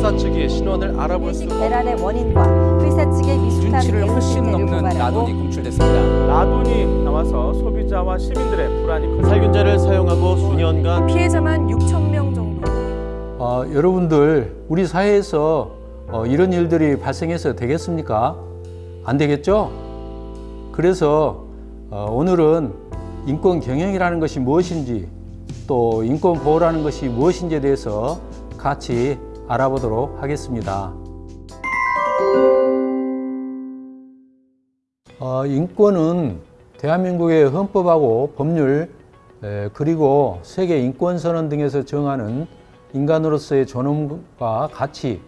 회사 측이 신원을 알아볼 수 대란의 원인과 회사 측의 미숙한 대응 훨씬 넘는 라돈이 검출됐습니다. 라돈이 나와서 소비자와 시민들의 불안이 큰 살균제를 사용하고 수년간 피해자만 6천 명 정도. 어, 여러분들 우리 사회에서 어, 이런 일들이 발생해서 되겠습니까? 안 되겠죠? 그래서 어, 오늘은 인권 경영이라는 것이 무엇인지 또 인권 보호라는 것이 무엇인지에 대해서 같이 알아보도록 하겠습니다. 어, 인권은 대한민국의 헌법하고 법률 에, 그리고 세계 인권선언 등에서 정하는 인간으로서의 존엄과 가치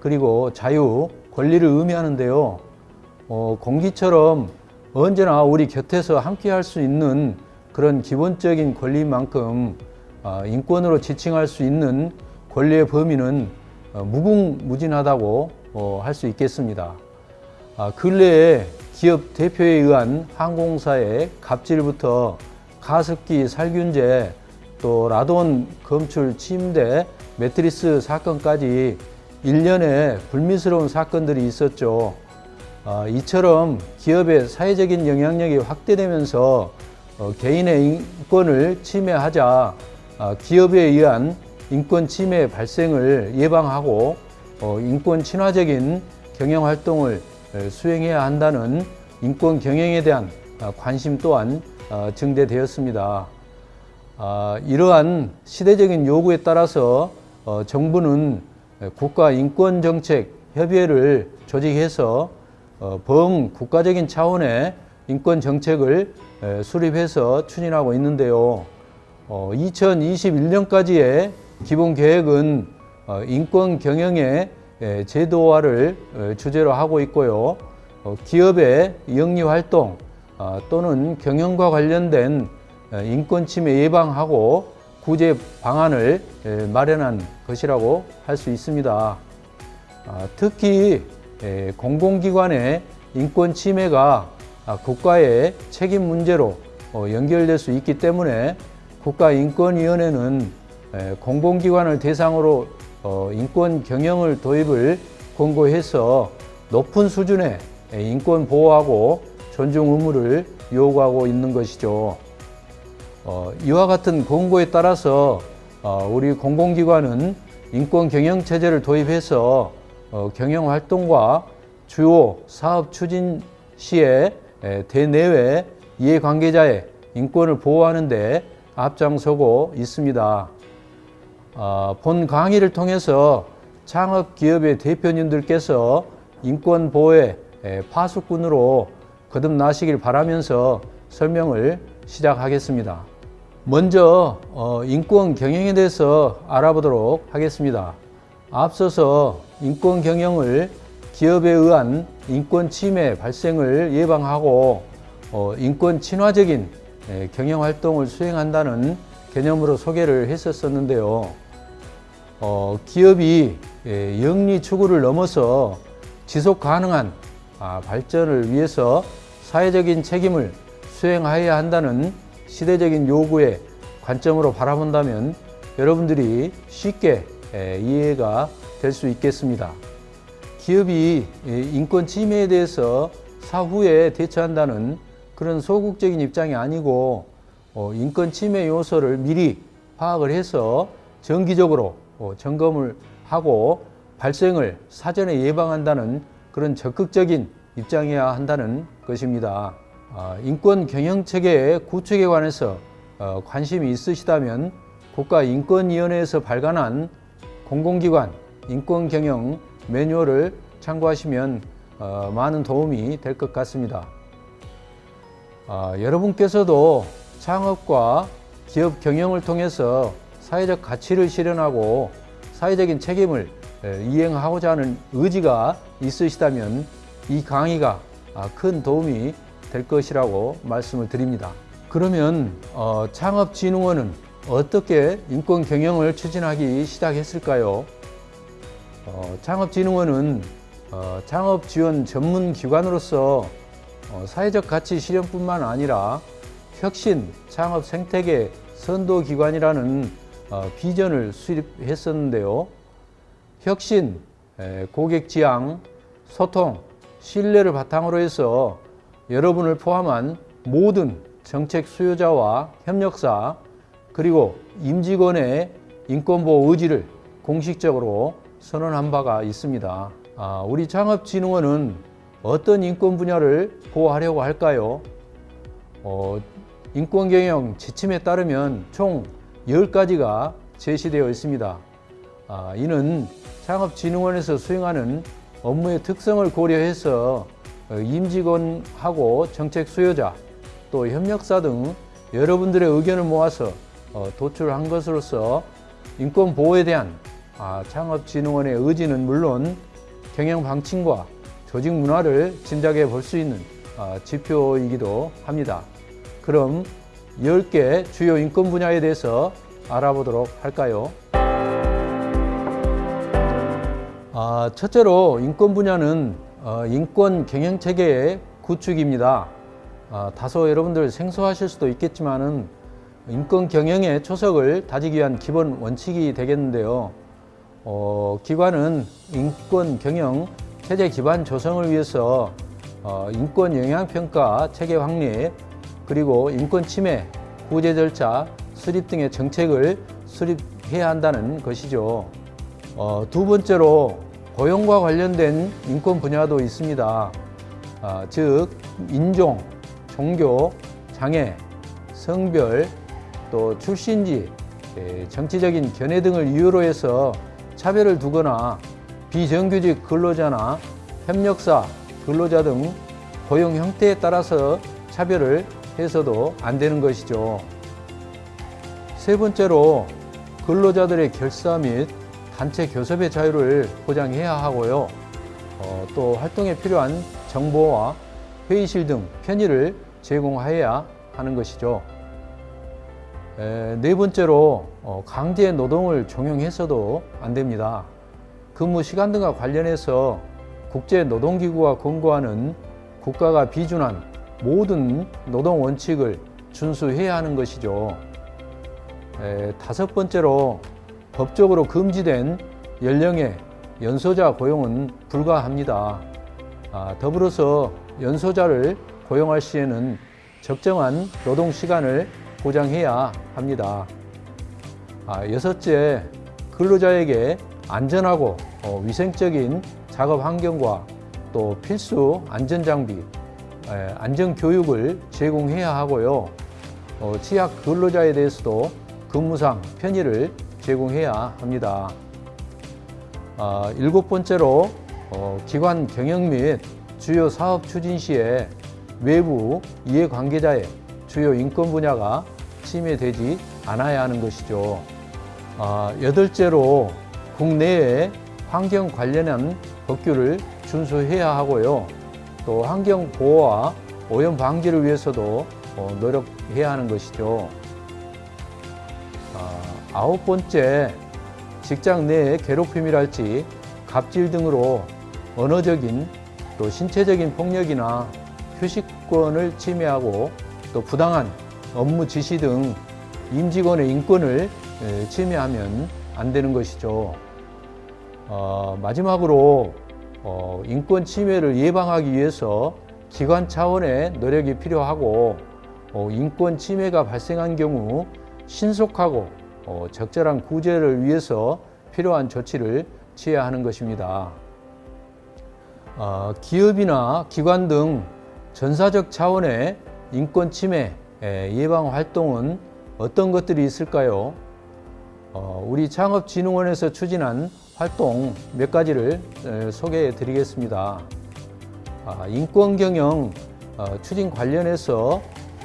그리고 자유, 권리를 의미하는데요. 어, 공기처럼 언제나 우리 곁에서 함께 할 수 있는 그런 기본적인 권리만큼 어, 인권으로 지칭할 수 있는 권리의 범위는 어, 무궁무진하다고 어, 할수 있겠습니다. 아, 근래에 기업 대표에 의한 항공사의 갑질부터 가습기 살균제 또 라돈 검출 침대 매트리스 사건까지 일련의 불미스러운 사건들이 있었죠. 아, 이처럼 기업의 사회적인 영향력이 확대되면서 어, 개인의 인권을 침해하자 아, 기업에 의한 인권 침해 발생을 예방하고 어, 인권 친화적인 경영 활동을 에, 수행해야 한다는 인권 경영에 대한 아, 관심 또한 어, 증대되었습니다. 아, 이러한 시대적인 요구에 따라서 어, 정부는 국가 인권 정책 협의회를 조직해서 어, 범국가적인 차원의 인권 정책을 에, 수립해서 추진하고 있는데요. 어, 2021년까지의 기본 계획은 어, 인권 경영의 에, 제도화를 어, 주제로 하고 있고요. 어, 기업의 영리 활동 어, 또는 경영과 관련된 에, 인권 침해 예방하고 구제 방안을 에, 마련한 것이라고 할 수 있습니다. 아, 특히 에, 공공기관의 인권 침해가 아, 국가의 책임 문제로 어, 연결될 수 있기 때문에 국가인권위원회는 에, 공공기관을 대상으로 어, 인권 경영을 도입을 권고해서 높은 수준의 에, 인권 보호하고 존중 의무를 요구하고 있는 것이죠. 어, 이와 같은 권고에 따라서 어, 우리 공공기관은 인권 경영 체제를 도입해서 어, 경영 활동과 주요 사업 추진 시에 에, 대내외 이해관계자의 인권을 보호하는 데 앞장서고 있습니다. 어, 본 강의를 통해서 창업 기업의 대표님들께서 인권 보호의 에, 파수꾼으로 거듭나시길 바라면서 설명을 시작하겠습니다. 먼저 어, 인권 경영에 대해서 알아보도록 하겠습니다. 앞서서 인권 경영을 기업에 의한 인권 침해 발생을 예방하고 어, 인권 친화적인 에, 경영 활동을 수행한다는 개념으로 소개를 했었었는데요. 어, 기업이 에, 영리 추구를 넘어서 지속 가능한 아, 발전을 위해서 사회적인 책임을 수행하여야 한다는 시대적인 요구의 관점으로 바라본다면 여러분들이 쉽게 에, 이해가 될 수 있겠습니다. 기업이 에, 인권 침해에 대해서 사후에 대처한다는 그런 소극적인 입장이 아니고 어, 인권 침해 요소를 미리 파악을 해서 정기적으로 어, 점검을 하고 발생을 사전에 예방한다는 그런 적극적인 입장이어야 한다는 것입니다. 아, 인권 경영 체계의 구축에 관해서 어, 관심이 있으시다면 국가인권위원회에서 발간한 공공기관 인권경영 매뉴얼을 참고하시면 어, 많은 도움이 될 것 같습니다. 아, 여러분께서도 창업과 기업 경영을 통해서 사회적 가치를 실현하고 사회적인 책임을 에, 이행하고자 하는 의지가 있으시다면 이 강의가 아, 큰 도움이 될 것이라고 말씀을 드립니다. 그러면 어, 창업진흥원은 어떻게 인권 경영을 추진하기 시작했을까요? 어, 창업진흥원은 어, 창업 지원 전문 기관으로서 어, 사회적 가치 실현뿐만 아니라 혁신 창업 생태계 선도 기관이라는 어, 비전을 수립했었는데요. 혁신, 에, 고객 지향, 소통, 신뢰를 바탕으로 해서 여러분을 포함한 모든 정책 수요자와 협력사 그리고 임직원의 인권보호 의지를 공식적으로 선언한 바가 있습니다. 아, 우리 창업진흥원은 어떤 인권 분야를 보호하려고 할까요? 어, 인권경영 지침에 따르면 총 10가지가 제시되어 있습니다. 아, 이는 창업진흥원에서 수행하는 업무의 특성을 고려해서 어, 임직원하고 정책 수요자 또 협력사 등 여러분들의 의견을 모아서 어, 도출한 것으로서 인권 보호에 대한 아, 창업진흥원의 의지는 물론 경영 방침과 조직 문화를 짐작해 볼 수 있는 아, 지표이기도 합니다. 그럼 10개 주요 인권 분야에 대해서 알아보도록 할까요? 아, 첫째로 인권 분야는 어, 인권 경영 체계의 구축입니다. 아, 다소 여러분들 생소하실 수도 있겠지만 은 인권 경영의 초석을 다지기 위한 기본 원칙이 되겠는데요. 어, 기관은 인권 경영 체제 기반 조성을 위해서 어, 인권 영향 평가 체계 확립 그리고 인권 침해 구제 절차 수립 등의 정책을 수립해야 한다는 것이죠. 어, 두 번째로 고용과 관련된 인권 분야도 있습니다. 아, 즉 인종, 종교, 장애, 성별, 또 출신지, 에, 정치적인 견해 등을 이유로 해서 차별을 두거나 비정규직 근로자나 협력사, 근로자 등 고용 형태에 따라서 차별을 해서도 안 되는 것이죠. 세 번째로 근로자들의 결사 및 단체 교섭의 자유를 보장해야 하고요. 어, 또 활동에 필요한 정보와 회의실 등 편의를 제공해야 하는 것이죠. 에, 네 번째로 어, 강제 노동을 종용해서도 안 됩니다. 근무 시간 등과 관련해서 국제 노동기구가 권고하는 국가가 비준한 모든 노동 원칙을 준수해야 하는 것이죠. 에, 다섯 번째로 법적으로 금지된 연령의 연소자 고용은 불가합니다. 아, 더불어서 연소자를 고용할 시에는 적정한 노동 시간을 보장해야 합니다. 아, 여섯째, 근로자에게 안전하고 어, 위생적인 작업 환경과 또 필수 안전 장비, 에, 안전 교육을 제공해야 하고요. 어, 취약 근로자에 대해서도 근무상 편의를 제공해야 합니다. 아, 일곱 번째로 어, 기관 경영 및 주요 사업 추진 시에 외부 이해관계자의 주요 인권 분야가 침해되지 않아야 하는 것이죠. 아, 여덟째로 국내에 환경 관련한 법규를 준수해야 하고요. 또 환경 보호와 오염 방지를 위해서도 어, 노력해야 하는 것이죠. 아, 아홉 번째, 직장 내의 괴롭힘이랄지 갑질 등으로 언어적인 또 신체적인 폭력이나 휴식권을 침해하고 또 부당한 업무 지시 등 임직원의 인권을 에, 침해하면 안 되는 것이죠. 어, 마지막으로 어, 인권 침해를 예방하기 위해서 기관 차원의 노력이 필요하고 어, 인권 침해가 발생한 경우 신속하고 어, 적절한 구제를 위해서 필요한 조치를 취해야 하는 것입니다. 어, 기업이나 기관 등 전사적 차원의 인권 침해 에, 예방 활동은 어떤 것들이 있을까요? 어, 우리 창업진흥원에서 추진한 활동 몇 가지를 에, 소개해 드리겠습니다. 아, 인권경영 어, 추진 관련해서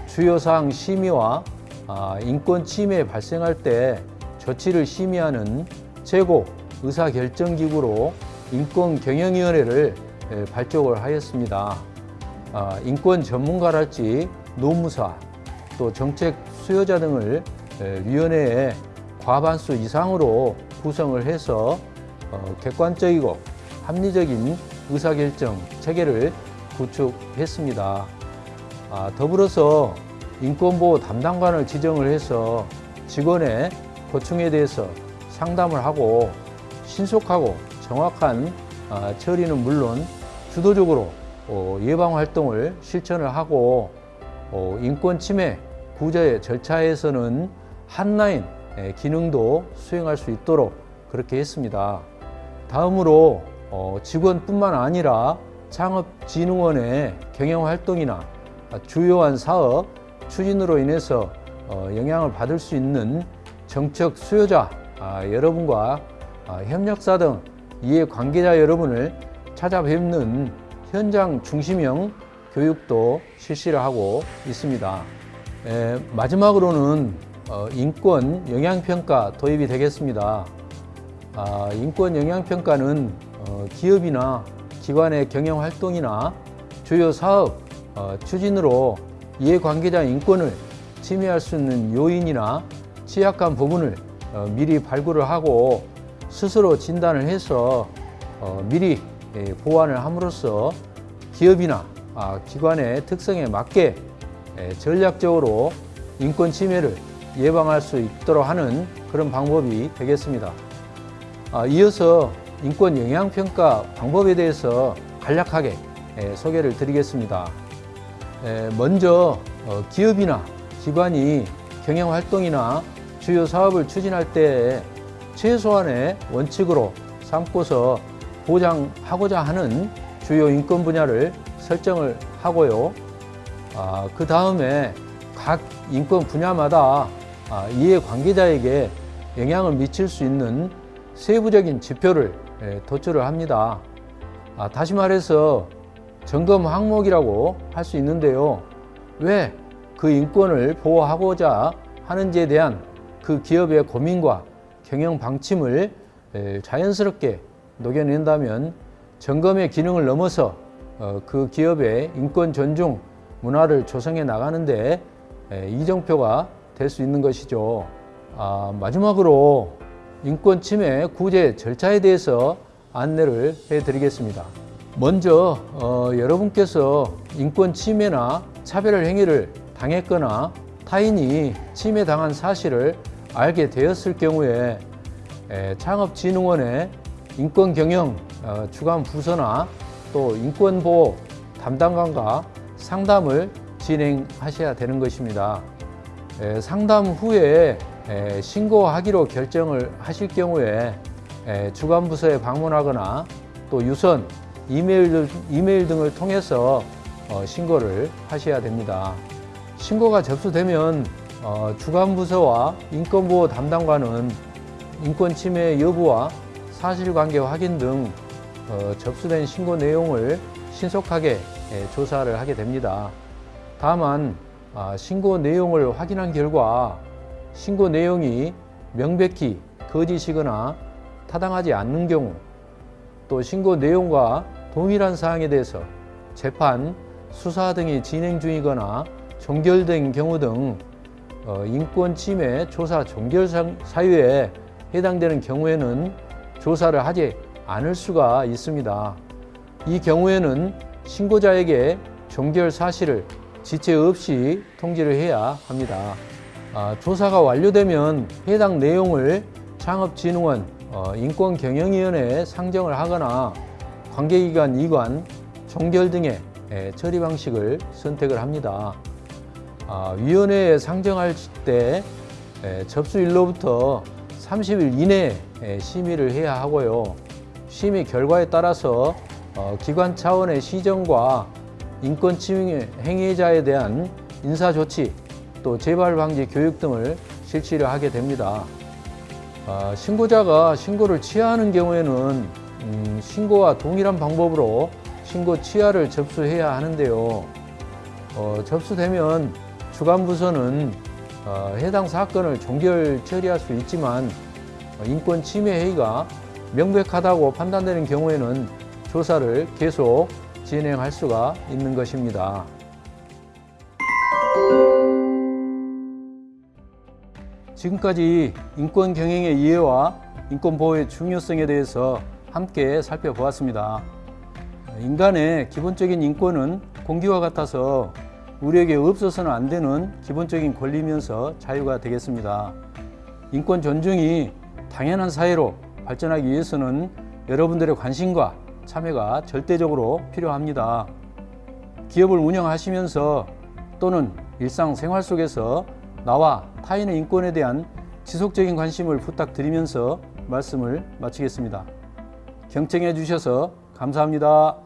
주요사항 심의와 아, 인권 침해 발생할 때 조치를 심의하는 최고 의사결정기구로 인권경영위원회를 에, 발족을 하였습니다. 아, 인권 전문가랄지 노무사 또 정책 수요자 등을 에, 위원회에 과반수 이상으로 구성을 해서 어, 객관적이고 합리적인 의사결정 체계를 구축했습니다. 아, 더불어서 인권보호 담당관을 지정을 해서 직원의 고충에 대해서 상담을 하고 신속하고 정확한 아, 처리는 물론 주도적으로 어, 예방 활동을 실천을 하고 어, 인권 침해 구제 절차에서는 한라인 예, 기능도 수행할 수 있도록 그렇게 했습니다. 다음으로 어, 직원뿐만 아니라 창업진흥원의 경영 활동이나 주요한 사업 추진으로 인해서 어, 영향을 받을 수 있는 정책 수요자 아, 여러분과 아, 협력사 등 이해 관계자 여러분을 찾아뵙는 현장 중심형 교육도 실시를 하고 있습니다. 에, 마지막으로는 어, 인권 영향평가 도입이 되겠습니다. 아, 인권 영향평가는 어, 기업이나 기관의 경영 활동이나 주요 사업 어, 추진으로 이해관계자 인권을 침해할 수 있는 요인이나 취약한 부분을 어, 미리 발굴을 하고 스스로 진단을 해서 어, 미리 예, 보완을 함으로써 기업이나 아, 기관의 특성에 맞게 예, 전략적으로 인권 침해를 예방할 수 있도록 하는 그런 방법이 되겠습니다. 아, 이어서 인권 영향 평가 방법에 대해서 간략하게 예, 소개를 드리겠습니다. 에, 먼저 어, 기업이나 기관이 경영 활동이나 주요 사업을 추진할 때 최소한의 원칙으로 삼고서 보장하고자 하는 주요 인권 분야를 설정을 하고요. 아, 그 다음에 각 인권 분야마다 아, 이해 관계자에게 영향을 미칠 수 있는 세부적인 지표를 예, 도출을 합니다. 아, 다시 말해서 점검 항목이라고 할 수 있는데요. 왜 그 인권을 보호하고자 하는지에 대한 그 기업의 고민과 경영 방침을 에, 자연스럽게 녹여낸다면 점검의 기능을 넘어서 어, 그 기업의 인권 존중 문화를 조성해 나가는데 에, 이정표가 될 수 있는 것이죠. 아, 마지막으로 인권 침해 구제 절차에 대해서 안내를 해드리겠습니다. 먼저 어, 여러분께서 인권 침해나 차별 행위를 당했거나 타인이 침해당한 사실을 알게 되었을 경우에 에, 창업진흥원의 인권경영 어, 주관 부서나 또 인권보호 담당관과 상담을 진행하셔야 되는 것입니다. 에, 상담 후에 에, 신고하기로 결정을 하실 경우에 에, 주관 부서에 방문하거나 또 유선 이메일, 등을 통해서 어, 신고를 하셔야 됩니다. 신고가 접수되면 어, 주관부서와 인권보호 담당관은 인권 침해 여부와 사실관계 확인 등 어, 접수된 신고 내용을 신속하게 예, 조사를 하게 됩니다. 다만 아, 신고 내용을 확인한 결과 신고 내용이 명백히 거짓이거나 타당하지 않는 경우 또 신고 내용과 동일한 사항에 대해서 재판, 수사 등이 진행 중이거나 종결된 경우 등 어, 인권 침해 조사 종결 상- 사유에 해당되는 경우에는 조사를 하지 않을 수가 있습니다. 이 경우에는 신고자에게 종결 사실을 지체 없이 통지를 해야 합니다. 아, 조사가 완료되면 해당 내용을 창업진흥원 어, 인권경영위원회에 상정을 하거나 관계기관 이관, 종결 등의 에, 처리 방식을 선택을 합니다. 아, 위원회에 상정할 때 에, 접수일로부터 30일 이내에 에, 심의를 해야 하고요. 심의 결과에 따라서 어, 기관 차원의 시정과 인권 침해 행위자에 대한 인사 조치 또 재발 방지 교육 등을 실시를 하게 됩니다. 아, 신고자가 신고를 취하하는 경우에는 음, 신고와 동일한 방법으로 신고 취하를 접수해야 하는데요. 어, 접수되면 주관부서는 어, 해당 사건을 종결 처리할 수 있지만 어, 인권 침해 행위가 명백하다고 판단되는 경우에는 조사를 계속 진행할 수가 있는 것입니다. 지금까지 인권 경영의 이해와 인권 보호의 중요성에 대해서 함께 살펴보았습니다. 인간의 기본적인 인권은 공기와 같아서 우리에게 없어서는 안 되는 기본적인 권리면서 자유가 되겠습니다. 인권 존중이 당연한 사회로 발전하기 위해서는 여러분들의 관심과 참여가 절대적으로 필요합니다. 기업을 운영하시면서 또는 일상생활 속에서 나와 타인의 인권에 대한 지속적인 관심을 부탁드리면서 말씀을 마치겠습니다. 경청해 주셔서 감사합니다.